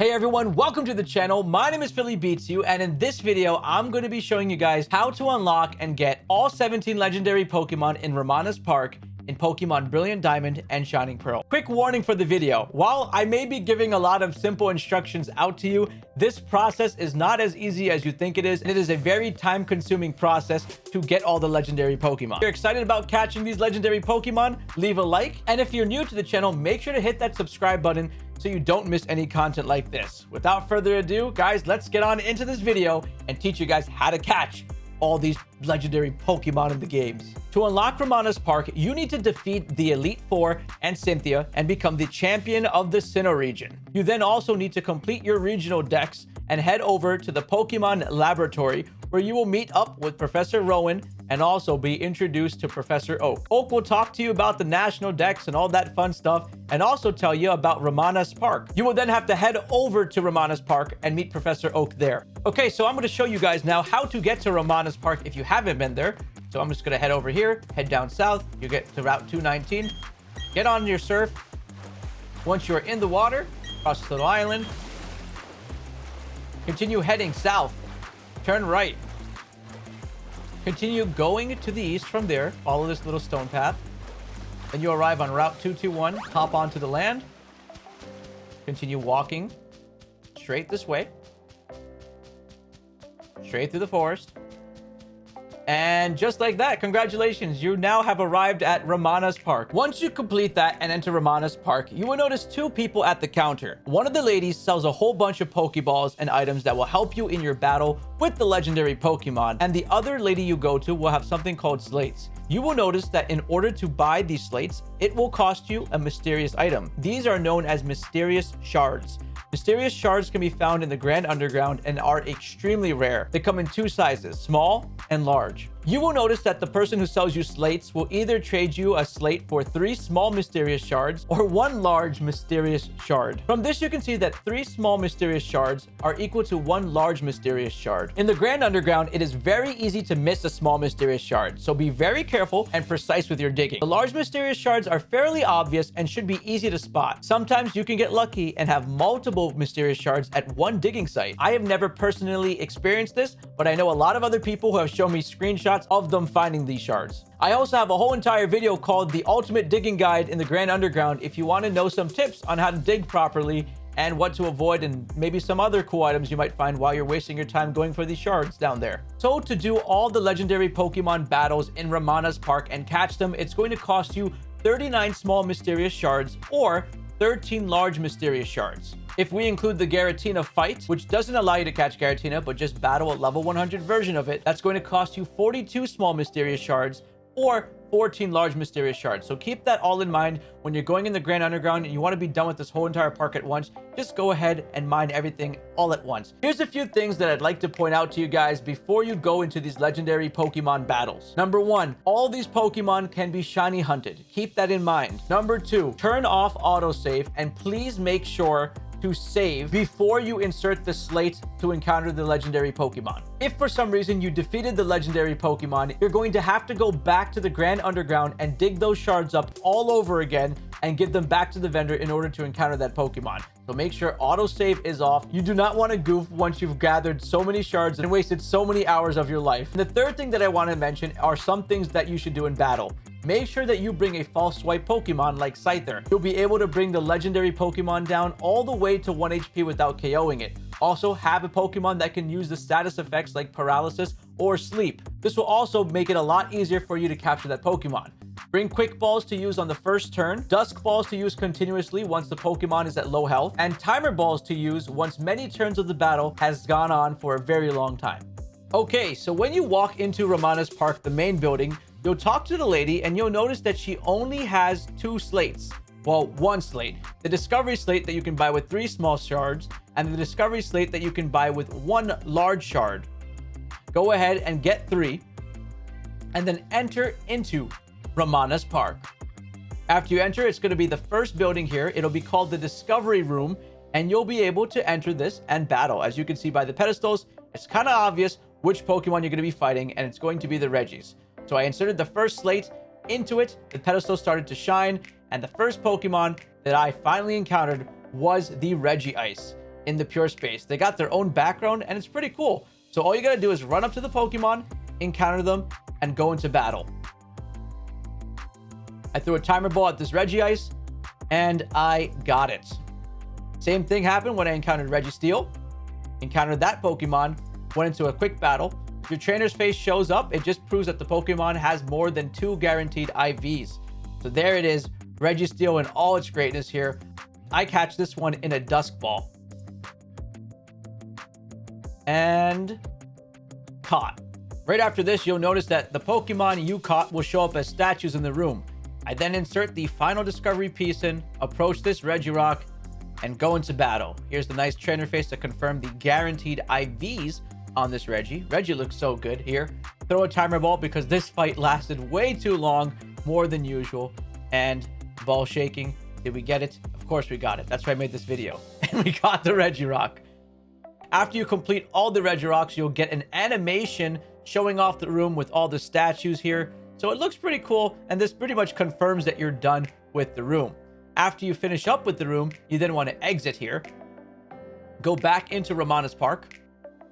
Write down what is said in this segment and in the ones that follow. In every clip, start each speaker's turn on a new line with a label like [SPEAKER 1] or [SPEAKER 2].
[SPEAKER 1] Hey everyone, welcome to the channel. My name is Philly Beats You, and in this video, I'm going to be showing you guys how to unlock and get all 17 legendary Pokemon in Ramana's Park in Pokemon Brilliant Diamond and Shining Pearl. Quick warning for the video. While I may be giving a lot of simple instructions out to you, this process is not as easy as you think it is, and it is a very time-consuming process to get all the legendary Pokemon. If you're excited about catching these legendary Pokemon, leave a like, and if you're new to the channel, make sure to hit that subscribe button so you don't miss any content like this. Without further ado, guys, let's get on into this video and teach you guys how to catch all these legendary Pokemon in the games. To unlock Ramana's Park, you need to defeat the Elite Four and Cynthia and become the champion of the Sinnoh region. You then also need to complete your regional dex and head over to the Pokemon Laboratory where you will meet up with Professor Rowan and also be introduced to Professor Oak. Oak will talk to you about the national dex and all that fun stuff and also tell you about Ramana's Park. You will then have to head over to Ramana's Park and meet Professor Oak there. Okay, so I'm going to show you guys now how to get to Ramana's Park if you haven't been there. So I'm just going to head over here, head down south. You get to Route 219. Get on your surf. Once you're in the water, cross this little island. Continue heading south. Turn right. Continue going to the east from there. Follow this little stone path. Then you arrive on Route 221. Hop onto the land. Continue walking straight this way. Straight through the forest. And just like that, congratulations, you now have arrived at Ramana's Park. Once you complete that and enter Ramana's Park, you will notice two people at the counter. One of the ladies sells a whole bunch of Pokeballs and items that will help you in your battle with the legendary Pokemon. And the other lady you go to will have something called slates. You will notice that in order to buy these slates, it will cost you a mysterious item. These are known as mysterious shards. Mysterious shards can be found in the Grand Underground and are extremely rare. They come in two sizes, small and large. You will notice that the person who sells you slates will either trade you a slate for three small mysterious shards or one large mysterious shard. From this, you can see that three small mysterious shards are equal to one large mysterious shard. In the Grand Underground, it is very easy to miss a small mysterious shard, so be very careful and precise with your digging. The large mysterious shards are fairly obvious and should be easy to spot. Sometimes you can get lucky and have multiple mysterious shards at one digging site. I have never personally experienced this, but I know a lot of other people who have shown me screenshots of them finding these shards. I also have a whole entire video called the ultimate digging guide in the Grand Underground if you want to know some tips on how to dig properly and what to avoid and maybe some other cool items you might find while you're wasting your time going for these shards down there. So to do all the legendary Pokemon battles in Ramana's Park and catch them, it's going to cost you 39 small mysterious shards or 13 large mysterious shards. If we include the Giratina fight, which doesn't allow you to catch Giratina, but just battle a level 100 version of it, that's going to cost you 42 small mysterious shards or 14 large mysterious shards. So keep that all in mind when you're going in the Grand Underground and you want to be done with this whole entire park at once. Just go ahead and mine everything all at once. Here's a few things that I'd like to point out to you guys before you go into these legendary Pokemon battles. Number one, all these Pokemon can be shiny hunted. Keep that in mind. Number two, turn off autosave and please make sure to save before you insert the slate to encounter the legendary Pokemon. If for some reason you defeated the legendary Pokemon, you're going to have to go back to the Grand Underground and dig those shards up all over again and give them back to the vendor in order to encounter that Pokemon. So make sure autosave is off. You do not want to goof once you've gathered so many shards and wasted so many hours of your life. And the third thing that I want to mention are some things that you should do in battle. Make sure that you bring a false swipe Pokemon like Scyther. You'll be able to bring the legendary Pokemon down all the way to 1 HP without KOing it. Also, have a Pokemon that can use the status effects like Paralysis or Sleep. This will also make it a lot easier for you to capture that Pokemon. Bring Quick Balls to use on the first turn, Dusk Balls to use continuously once the Pokemon is at low health, and Timer Balls to use once many turns of the battle has gone on for a very long time. Okay, so when you walk into Ramana's Park, the main building, You'll talk to the lady and you'll notice that she only has two slates. Well, one slate. The Discovery slate that you can buy with three small shards and the Discovery slate that you can buy with one large shard. Go ahead and get three and then enter into Ramana's Park. After you enter, it's going to be the first building here. It'll be called the Discovery Room and you'll be able to enter this and battle. As you can see by the pedestals, it's kind of obvious which Pokemon you're going to be fighting and it's going to be the Regis. So I inserted the first slate into it. The pedestal started to shine. And the first Pokemon that I finally encountered was the Regice. in the pure space. They got their own background and it's pretty cool. So all you gotta do is run up to the Pokemon, encounter them, and go into battle. I threw a timer ball at this Regice, and I got it. Same thing happened when I encountered Registeel. Encountered that Pokemon, went into a quick battle. If your trainer's face shows up, it just proves that the Pokemon has more than two guaranteed IVs. So there it is, Registeel in all its greatness here. I catch this one in a Dusk Ball and caught. Right after this, you'll notice that the Pokemon you caught will show up as statues in the room. I then insert the final discovery piece in, approach this Regirock, and go into battle. Here's the nice trainer face to confirm the guaranteed IVs on this Reggie. Reggie looks so good here. Throw a timer ball because this fight lasted way too long, more than usual. And ball shaking. Did we get it? Of course we got it. That's why I made this video. And we got the Regirock. After you complete all the Reggie Rocks, you'll get an animation showing off the room with all the statues here. So it looks pretty cool, and this pretty much confirms that you're done with the room. After you finish up with the room, you then want to exit here. Go back into Ramana's Park.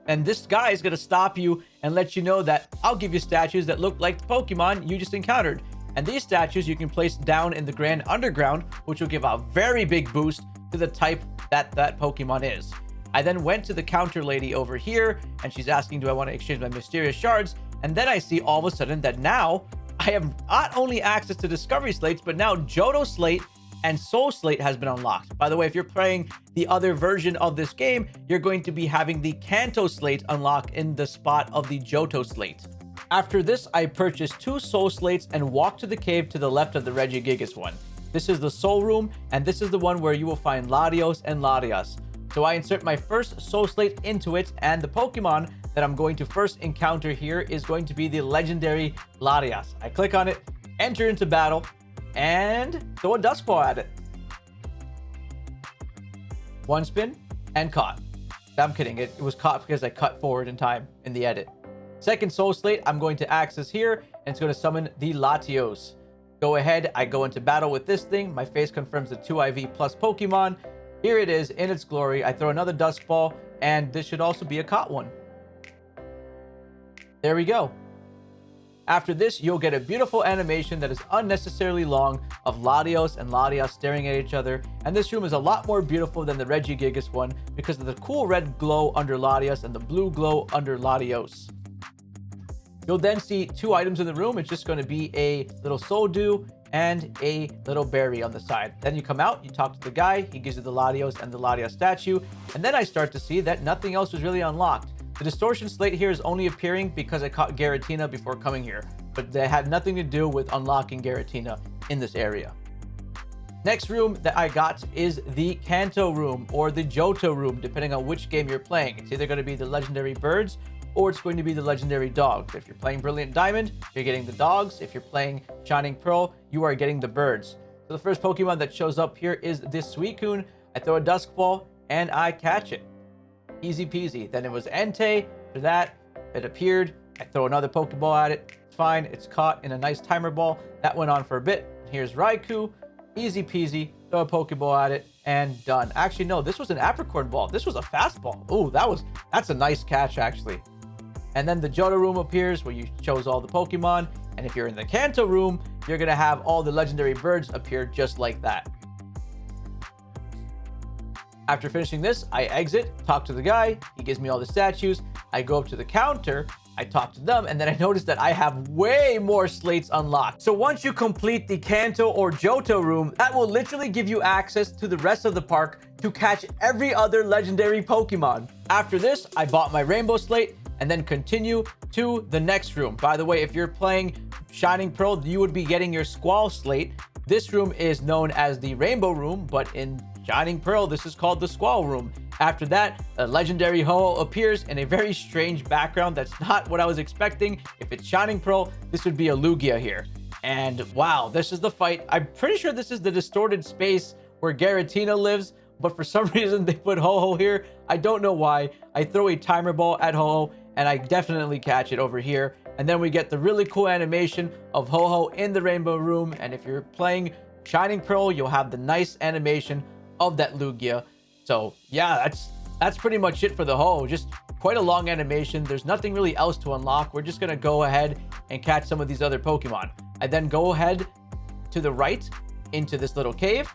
[SPEAKER 1] And this guy is going to stop you and let you know that I'll give you statues that look like the Pokemon you just encountered. And these statues you can place down in the Grand Underground, which will give a very big boost to the type that that Pokemon is. I then went to the counter lady over here and she's asking, do I want to exchange my mysterious shards? And then I see all of a sudden that now I have not only access to discovery slates, but now Johto slate and Soul Slate has been unlocked. By the way, if you're playing the other version of this game, you're going to be having the Kanto Slate unlock in the spot of the Johto Slate. After this, I purchased two Soul Slates and walked to the cave to the left of the Regigigas one. This is the Soul Room, and this is the one where you will find Latios and Latias. So I insert my first Soul Slate into it, and the Pokemon that I'm going to first encounter here is going to be the legendary Latias. I click on it, enter into battle, and throw a Dusk Ball at it. One spin, and caught. I'm kidding, it, it was caught because I cut forward in time in the edit. Second Soul Slate, I'm going to access here, and it's going to summon the Latios. Go ahead, I go into battle with this thing. My face confirms the 2IV plus Pokemon. Here it is in its glory. I throw another Dusk Ball, and this should also be a caught one. There we go. After this, you'll get a beautiful animation that is unnecessarily long of Latios and Latias staring at each other. And this room is a lot more beautiful than the Regigigas one because of the cool red glow under Latias and the blue glow under Latios. You'll then see two items in the room. It's just going to be a little Soul Dew and a little berry on the side. Then you come out, you talk to the guy, he gives you the Latios and the Latias statue, and then I start to see that nothing else was really unlocked. The distortion slate here is only appearing because I caught Giratina before coming here, but they had nothing to do with unlocking Giratina in this area. Next room that I got is the Kanto room or the Johto room, depending on which game you're playing. It's either going to be the legendary birds or it's going to be the legendary dogs. If you're playing Brilliant Diamond, you're getting the dogs. If you're playing Shining Pearl, you are getting the birds. So the first Pokemon that shows up here is this Suicune. I throw a Dusk Ball and I catch it. Easy peasy. Then it was Entei. After that, it appeared. I throw another Pokeball at it. It's fine. It's caught in a nice timer ball. That went on for a bit. Here's Raikou. Easy peasy. Throw a Pokeball at it and done. Actually, no, this was an Apricorn ball. This was a fastball. Oh, that was, that's a nice catch, actually. And then the Johto room appears where you chose all the Pokemon. And if you're in the Kanto room, you're going to have all the legendary birds appear just like that. After finishing this, I exit, talk to the guy, he gives me all the statues, I go up to the counter, I talk to them, and then I notice that I have way more slates unlocked. So once you complete the Kanto or Johto room, that will literally give you access to the rest of the park to catch every other legendary Pokemon. After this, I bought my Rainbow Slate, and then continue to the next room. By the way, if you're playing Shining Pearl, you would be getting your Squall Slate. This room is known as the Rainbow Room, but in Shining Pearl, this is called the Squall Room. After that, a legendary Ho-Oh appears in a very strange background. That's not what I was expecting. If it's Shining Pearl, this would be a Lugia here. And wow, this is the fight. I'm pretty sure this is the distorted space where Giratina lives, but for some reason they put Ho-Oh here. I don't know why. I throw a timer ball at Ho-Oh and I definitely catch it over here. And then we get the really cool animation of Ho-Oh in the Rainbow Room. And if you're playing Shining Pearl, you'll have the nice animation of that Lugia. So yeah, that's that's pretty much it for the whole. Just quite a long animation. There's nothing really else to unlock. We're just going to go ahead and catch some of these other Pokemon. I then go ahead to the right into this little cave.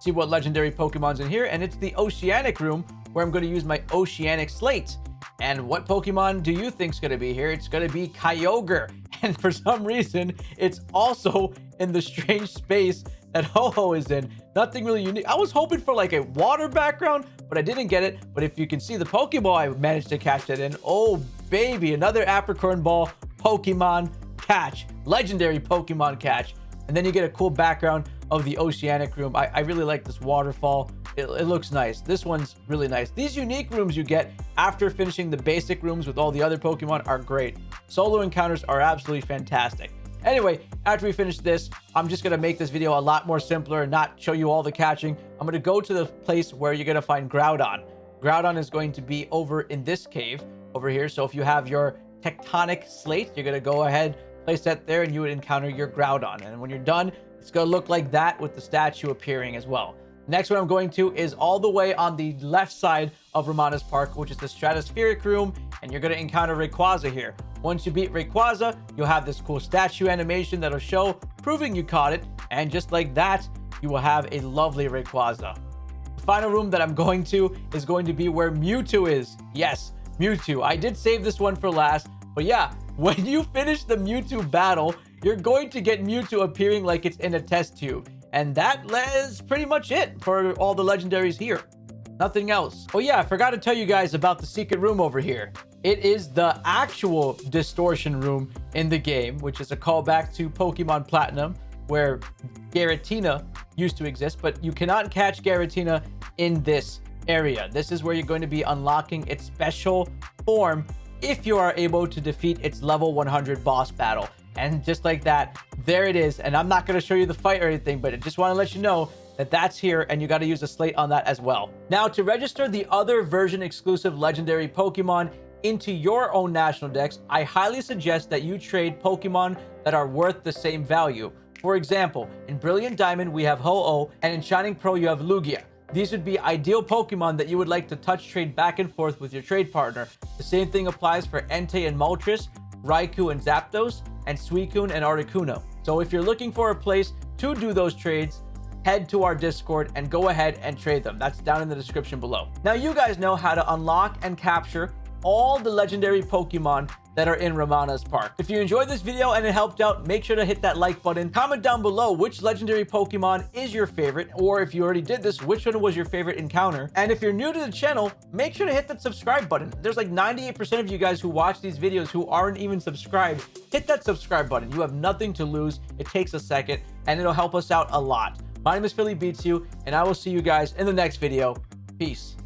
[SPEAKER 1] See what legendary Pokemon's in here. And it's the Oceanic room where I'm going to use my Oceanic Slate. And what Pokemon do you think is going to be here? It's going to be Kyogre. And for some reason, it's also in the strange space that Ho-Oh is in. Nothing really unique. I was hoping for like a water background, but I didn't get it. But if you can see the Pokeball, I managed to catch it in. Oh, baby, another Apricorn Ball Pokemon catch. Legendary Pokemon catch. And then you get a cool background of the Oceanic room. I, I really like this waterfall. It, it, looks nice. This one's really nice. These unique rooms you get after finishing the basic rooms with all the other Pokemon are great. Solo encounters are absolutely fantastic. Anyway, after we finish this, I'm just going to make this video a lot more simpler and not show you all the catching. I'm going to go to the place where you're going to find Groudon. Groudon is going to be over in this cave over here. So if you have your tectonic slate, you're going to go ahead, place that there, and you would encounter your Groudon. And when you're done, it's going to look like that with the statue appearing as well. Next one I'm going to is all the way on the left side of Ramana's Park, which is the Stratospheric Room, and you're going to encounter Rayquaza here. Once you beat Rayquaza, you'll have this cool statue animation that'll show, proving you caught it, and just like that, you will have a lovely Rayquaza. The final room that I'm going to is going to be where Mewtwo is. Yes, Mewtwo. I did save this one for last, but yeah, when you finish the Mewtwo battle, you're going to get Mewtwo appearing like it's in a test tube. And that is pretty much it for all the legendaries here. Nothing else. Oh yeah, I forgot to tell you guys about the secret room over here. It is the actual distortion room in the game, which is a callback to Pokemon Platinum, where Giratina used to exist, but you cannot catch Giratina in this area. This is where you're going to be unlocking its special form if you are able to defeat its level 100 boss battle. And just like that, there it is. And I'm not going to show you the fight or anything, but I just want to let you know that that's here and you got to use a slate on that as well. Now, to register the other version exclusive legendary Pokemon into your own national dex, I highly suggest that you trade Pokemon that are worth the same value. For example, in Brilliant Diamond, we have Ho-Oh, and in Shining Pearl, you have Lugia. These would be ideal Pokemon that you would like to touch trade back and forth with your trade partner. The same thing applies for Entei and Moltres, Raikou and Zapdos, and Suicune and Articuno. So if you're looking for a place to do those trades, head to our Discord and go ahead and trade them. That's down in the description below. Now you guys know how to unlock and capture all the legendary Pokemon that are in Ramana's Park. If you enjoyed this video and it helped out, make sure to hit that like button. Comment down below which legendary Pokemon is your favorite, or if you already did this, which one was your favorite encounter. And if you're new to the channel, make sure to hit that subscribe button. There's like 98% of you guys who watch these videos who aren't even subscribed. Hit that subscribe button. You have nothing to lose. It takes a second and it'll help us out a lot. My name is Philly Beats You, and I will see you guys in the next video. Peace.